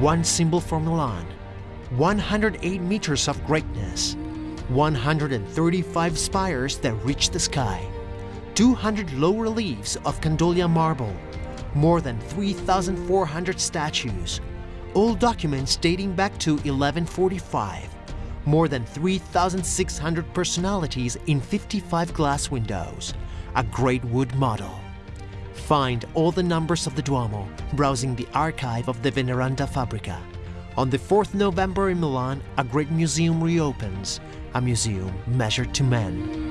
One symbol for Milan, 108 meters of greatness, 135 spires that reach the sky, 200 low reliefs of Candoglia marble, more than 3,400 statues, all documents dating back to 1145, more than 3,600 personalities in 55 glass windows, a great wood model. Find all the numbers of the Duomo browsing the archive of the Veneranda Fabbrica. On the 4th November in Milan, a great museum reopens, a museum measured to men.